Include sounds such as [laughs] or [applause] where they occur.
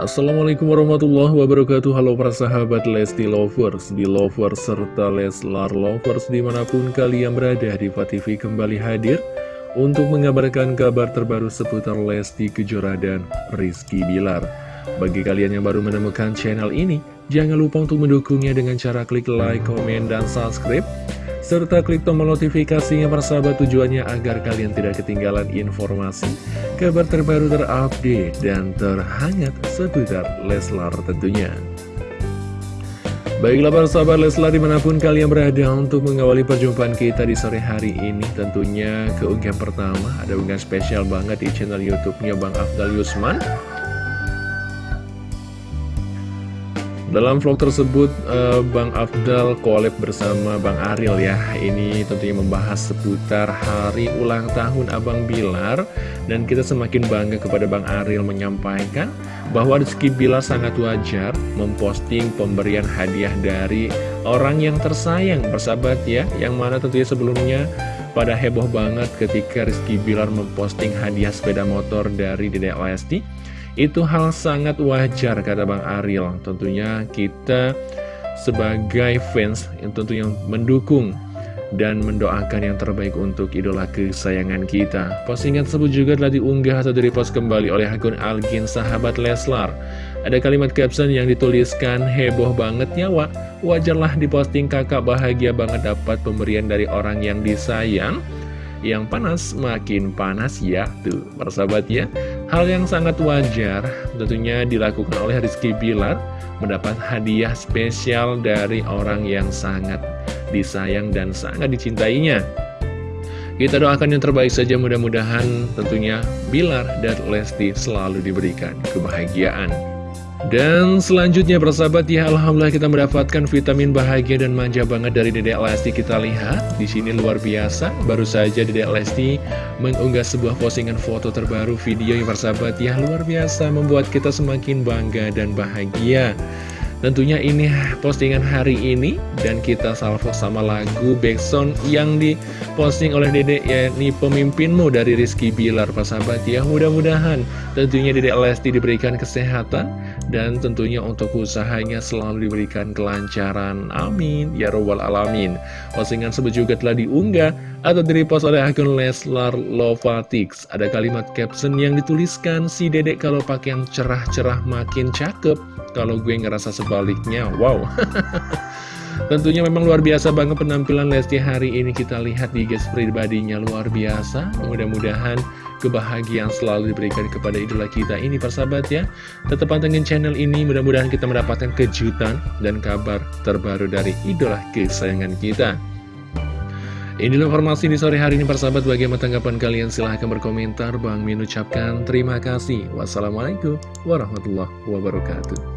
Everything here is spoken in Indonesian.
Assalamualaikum warahmatullahi wabarakatuh Halo para sahabat Lesti Lovers, Belovers, serta Leslar Lovers di mana pun kalian berada di TV kembali hadir untuk mengabarkan kabar terbaru seputar Lesti Kejora dan Rizky Bilar. Bagi kalian yang baru menemukan channel ini, jangan lupa untuk mendukungnya dengan cara klik like, komen, dan subscribe serta klik tombol notifikasinya persahabat tujuannya agar kalian tidak ketinggalan informasi, kabar terbaru terupdate, dan terhangat seputar Leslar tentunya. Baiklah para sahabat Leslar di mana pun kalian berada untuk mengawali perjumpaan kita di sore hari ini Tentunya keunggahan pertama ada unggahan spesial banget di channel youtube-nya Bang Afdal Yusman Dalam vlog tersebut, uh, Bang Afdal collab bersama Bang Aril ya. Ini tentunya membahas seputar hari ulang tahun Abang Bilar. Dan kita semakin bangga kepada Bang Aril menyampaikan bahwa Rizky Bilar sangat wajar memposting pemberian hadiah dari orang yang tersayang, bersahabat ya. Yang mana tentunya sebelumnya pada heboh banget ketika Rizky Bilar memposting hadiah sepeda motor dari Dedek Lesti itu hal sangat wajar kata Bang Ariel Tentunya kita sebagai fans yang tentunya mendukung dan mendoakan yang terbaik untuk idola kesayangan kita. Postingan tersebut juga telah diunggah atau direpost kembali oleh akun Algin Sahabat Leslar. Ada kalimat caption yang dituliskan, heboh banget nyawa, wajarlah diposting kakak bahagia banget dapat pemberian dari orang yang disayang yang panas makin panas ya tuh persahabat ya. Hal yang sangat wajar tentunya dilakukan oleh Rizky Bilar mendapat hadiah spesial dari orang yang sangat disayang dan sangat dicintainya. Kita doakan yang terbaik saja mudah-mudahan tentunya Bilar dan Lesti selalu diberikan kebahagiaan dan selanjutnya persahabat ya Alhamdulillah kita mendapatkan vitamin bahagia dan manja banget dari Dedek Lesti. Kita lihat di sini luar biasa. Baru saja Dedek Lesti mengunggah sebuah postingan foto terbaru video yang persahabat ya luar biasa membuat kita semakin bangga dan bahagia Tentunya ini postingan hari ini dan kita salvo sama lagu backsound yang diposting oleh Dedek yakni pemimpinmu dari Rizky Bilar sahabat ya. Mudah-mudahan tentunya Dedek Lesti diberikan kesehatan dan tentunya untuk usahanya selalu diberikan kelancaran. Amin. Ya robbal alamin. Postingan tersebut juga telah diunggah atau direpost oleh akun Leslar Lovatix ada kalimat caption yang dituliskan si Dedek kalau pakai yang cerah-cerah makin cakep. Kalau gue ngerasa sebaliknya, wow. [laughs] Tentunya memang luar biasa banget penampilan Lesti hari ini. Kita lihat di guys pribadinya luar biasa. Mudah-mudahan kebahagiaan selalu diberikan kepada idola kita ini persahabat ya. Tetap pantengin channel ini Mudah-mudahan kita mendapatkan kejutan dan kabar terbaru dari idola kesayangan kita Inilah informasi di sore hari ini persahabat. Bagaimana tanggapan kalian silahkan berkomentar. Bang Min ucapkan terima kasih. Wassalamualaikum warahmatullahi wabarakatuh